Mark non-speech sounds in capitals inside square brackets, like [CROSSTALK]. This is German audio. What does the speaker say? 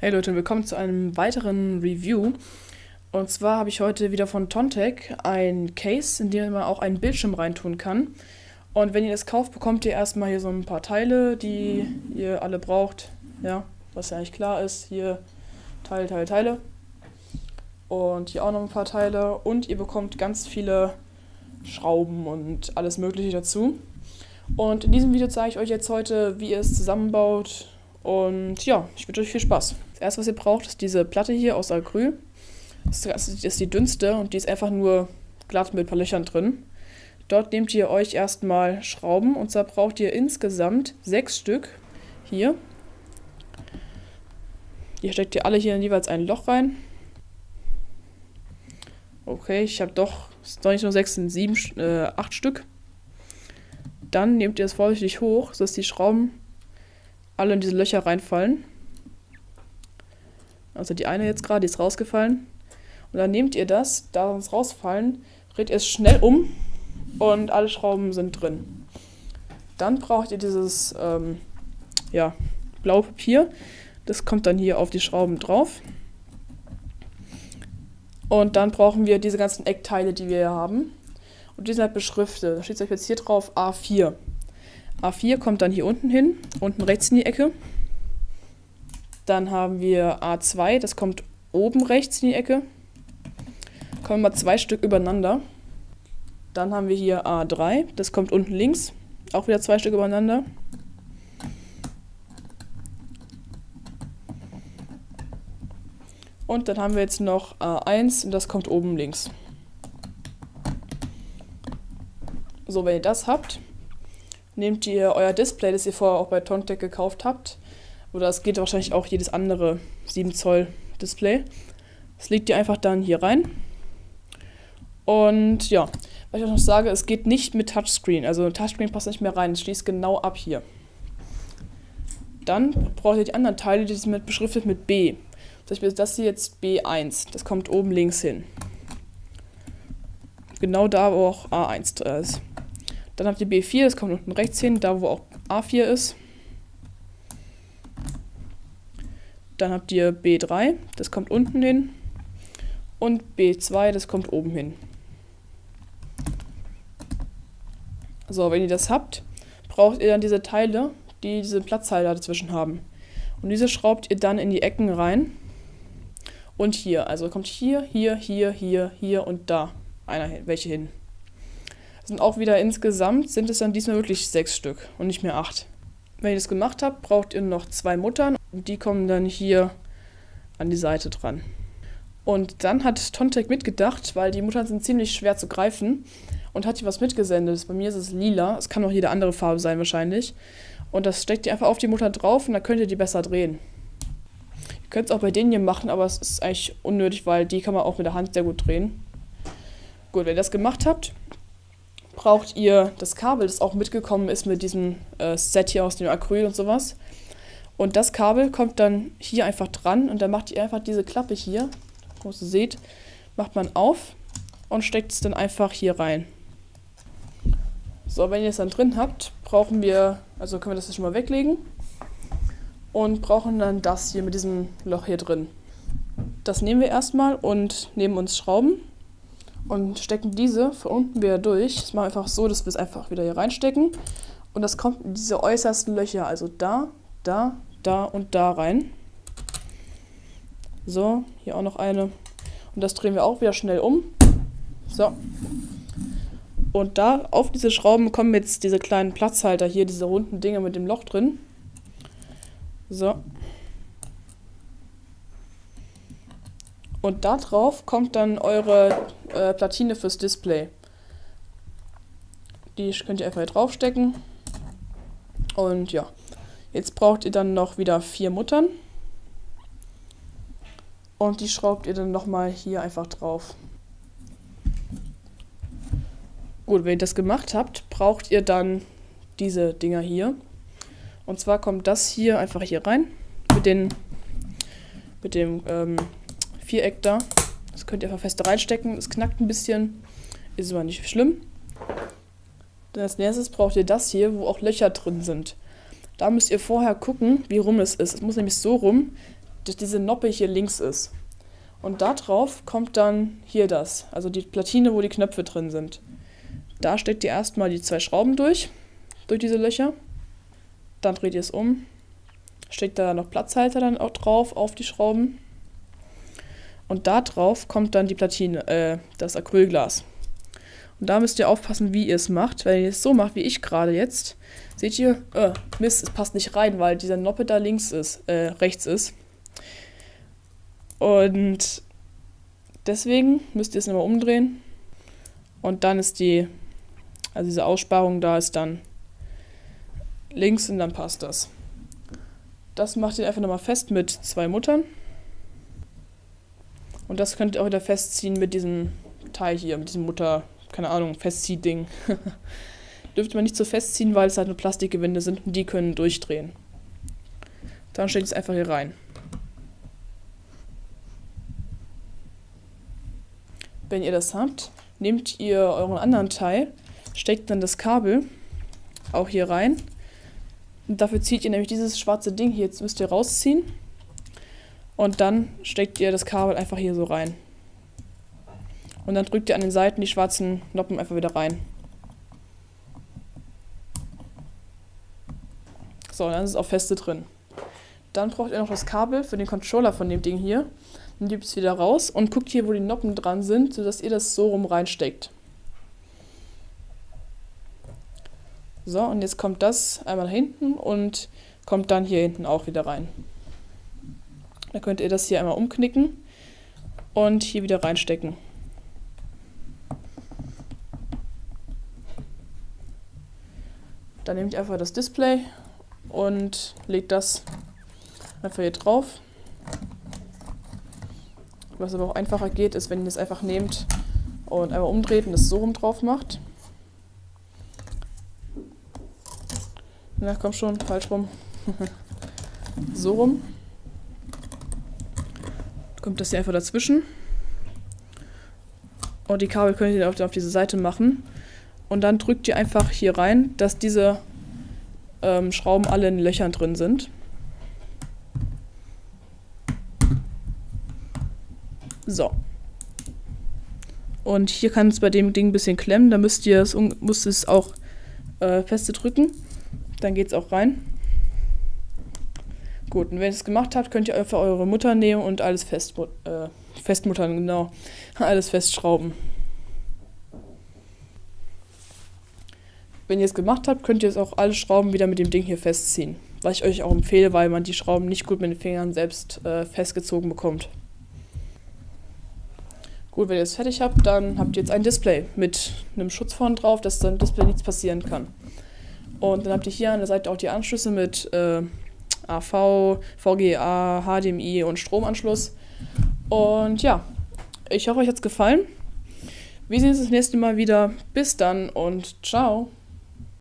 Hey Leute, willkommen zu einem weiteren Review. Und zwar habe ich heute wieder von Tontec ein Case, in dem man auch einen Bildschirm reintun kann. Und wenn ihr das kauft, bekommt ihr erstmal hier so ein paar Teile, die ihr alle braucht. Ja, was ja eigentlich klar ist. Hier Teile, Teile, Teile. Und hier auch noch ein paar Teile. Und ihr bekommt ganz viele Schrauben und alles Mögliche dazu. Und in diesem Video zeige ich euch jetzt heute, wie ihr es zusammenbaut. Und ja, ich wünsche euch viel Spaß. Das erste, was ihr braucht, ist diese Platte hier aus Acryl. Das ist die dünnste und die ist einfach nur glatt mit ein paar Löchern drin. Dort nehmt ihr euch erstmal Schrauben und zwar braucht ihr insgesamt sechs Stück hier. Hier steckt ihr alle hier in jeweils ein Loch rein. Okay, ich habe doch, es sind doch nicht nur sechs, sind sieben, äh, acht Stück. Dann nehmt ihr es vorsichtig hoch, sodass die Schrauben alle in diese Löcher reinfallen. Also die eine jetzt gerade, die ist rausgefallen. Und dann nehmt ihr das, da sonst rausfallen, dreht ihr es schnell um und alle Schrauben sind drin. Dann braucht ihr dieses ähm, ja, blaue Papier. Das kommt dann hier auf die Schrauben drauf. Und dann brauchen wir diese ganzen Eckteile, die wir hier haben. Und die sind halt beschriftet. Da steht jetzt hier drauf A4. A4 kommt dann hier unten hin, unten rechts in die Ecke. Dann haben wir A2, das kommt oben rechts in die Ecke. Kommen mal zwei Stück übereinander. Dann haben wir hier A3, das kommt unten links. Auch wieder zwei Stück übereinander. Und dann haben wir jetzt noch A1 und das kommt oben links. So, wenn ihr das habt, nehmt ihr euer Display, das ihr vorher auch bei Tontec gekauft habt, oder es geht wahrscheinlich auch jedes andere 7 Zoll Display. Das legt ihr einfach dann hier rein. Und ja, was ich auch noch sage, es geht nicht mit Touchscreen. Also Touchscreen passt nicht mehr rein, es schließt genau ab hier. Dann braucht ihr die anderen Teile, die sind mit beschriftet mit B. Zum Beispiel das hier jetzt B1, das kommt oben links hin. Genau da, wo auch A1 ist. Dann habt ihr B4, das kommt unten rechts hin, da wo auch A4 ist. Dann habt ihr B3, das kommt unten hin. Und B2, das kommt oben hin. So, wenn ihr das habt, braucht ihr dann diese Teile, die diese Platzhalter dazwischen haben. Und diese schraubt ihr dann in die Ecken rein. Und hier, also kommt hier, hier, hier, hier, hier und da einer welche hin. Das sind auch wieder insgesamt, sind es dann diesmal wirklich sechs Stück und nicht mehr acht. Wenn ihr das gemacht habt, braucht ihr noch zwei Muttern. Die kommen dann hier an die Seite dran. Und dann hat Tontec mitgedacht, weil die Muttern sind ziemlich schwer zu greifen und hat hier was mitgesendet. Bei mir ist es lila, es kann auch jede andere Farbe sein wahrscheinlich. Und das steckt ihr einfach auf die Mutter drauf und dann könnt ihr die besser drehen. Ihr könnt es auch bei denen hier machen, aber es ist eigentlich unnötig, weil die kann man auch mit der Hand sehr gut drehen. Gut, wenn ihr das gemacht habt, braucht ihr das Kabel, das auch mitgekommen ist mit diesem äh, Set hier aus dem Acryl und sowas. Und das Kabel kommt dann hier einfach dran und dann macht ihr einfach diese Klappe hier, wo ihr seht, macht man auf und steckt es dann einfach hier rein. So, wenn ihr es dann drin habt, brauchen wir, also können wir das schon mal weglegen und brauchen dann das hier mit diesem Loch hier drin. Das nehmen wir erstmal und nehmen uns Schrauben und stecken diese von unten wieder durch. Das machen wir einfach so, dass wir es einfach wieder hier reinstecken. Und das kommt in diese äußersten Löcher, also da, da, da und da rein. So, hier auch noch eine. Und das drehen wir auch wieder schnell um. So. Und da auf diese Schrauben kommen jetzt diese kleinen Platzhalter hier, diese runden Dinge mit dem Loch drin. So. Und da drauf kommt dann eure äh, Platine fürs Display. Die könnt ihr einfach hier draufstecken. Und ja, jetzt braucht ihr dann noch wieder vier Muttern. Und die schraubt ihr dann nochmal hier einfach drauf. Gut, wenn ihr das gemacht habt, braucht ihr dann diese Dinger hier. Und zwar kommt das hier einfach hier rein. Mit, den, mit dem ähm, Viereck da. Das könnt ihr einfach fest reinstecken. Es knackt ein bisschen. Ist aber nicht schlimm. Dann als nächstes braucht ihr das hier, wo auch Löcher drin sind. Da müsst ihr vorher gucken, wie rum es ist. Es muss nämlich so rum, dass diese Noppe hier links ist. Und da drauf kommt dann hier das, also die Platine, wo die Knöpfe drin sind. Da steckt ihr erstmal die zwei Schrauben durch, durch diese Löcher. Dann dreht ihr es um, steckt da noch Platzhalter dann auch drauf auf die Schrauben. Und da drauf kommt dann die Platine, äh, das Acrylglas. Und da müsst ihr aufpassen, wie ihr es macht. Wenn ihr es so macht, wie ich gerade jetzt, seht ihr, äh, Mist, es passt nicht rein, weil dieser Noppe da links ist, äh, rechts ist. Und deswegen müsst ihr es nochmal umdrehen. Und dann ist die, also diese Aussparung da ist dann links und dann passt das. Das macht ihr einfach nochmal fest mit zwei Muttern. Und das könnt ihr auch wieder festziehen mit diesem Teil hier, mit diesem Mutter, keine Ahnung, Festziehding. [LAUGHS] Dürfte man nicht so festziehen, weil es halt nur Plastikgewinde sind und die können durchdrehen. Dann steckt es einfach hier rein. Wenn ihr das habt, nehmt ihr euren anderen Teil, steckt dann das Kabel auch hier rein. Und dafür zieht ihr nämlich dieses schwarze Ding hier, jetzt müsst ihr rausziehen. Und dann steckt ihr das Kabel einfach hier so rein. Und dann drückt ihr an den Seiten die schwarzen Noppen einfach wieder rein. So, dann ist es auch feste drin. Dann braucht ihr noch das Kabel für den Controller von dem Ding hier. Dann nehmt es wieder raus und guckt hier, wo die Noppen dran sind, sodass ihr das so rum reinsteckt. So, und jetzt kommt das einmal hinten und kommt dann hier hinten auch wieder rein. Dann könnt ihr das hier einmal umknicken und hier wieder reinstecken. Dann nehmt ihr einfach das Display und legt das einfach hier drauf. Was aber auch einfacher geht, ist, wenn ihr es einfach nehmt und einmal umdreht und es so rum drauf macht. Na komm schon, falsch rum. [LAUGHS] so rum. Kommt das hier einfach dazwischen. Und die Kabel könnt ihr auf, auf diese Seite machen. Und dann drückt ihr einfach hier rein, dass diese ähm, Schrauben alle in Löchern drin sind. So. Und hier kann es bei dem Ding ein bisschen klemmen. Da müsst ihr es, müsst es auch äh, feste drücken. Dann geht es auch rein. Gut, und wenn ihr es gemacht habt, könnt ihr einfach eure Mutter nehmen und alles fest, äh, festmuttern, genau. [LAUGHS] Alles festschrauben. Wenn ihr es gemacht habt, könnt ihr es auch alle Schrauben wieder mit dem Ding hier festziehen. Was ich euch auch empfehle, weil man die Schrauben nicht gut mit den Fingern selbst äh, festgezogen bekommt. Gut, wenn ihr es fertig habt, dann habt ihr jetzt ein Display mit einem Schutz vorne drauf, dass dann Display nichts passieren kann. Und dann habt ihr hier an der Seite auch die Anschlüsse mit äh, AV, VGA, HDMI und Stromanschluss. Und ja, ich hoffe, euch hat es gefallen. Wir sehen uns das nächste Mal wieder. Bis dann und ciao.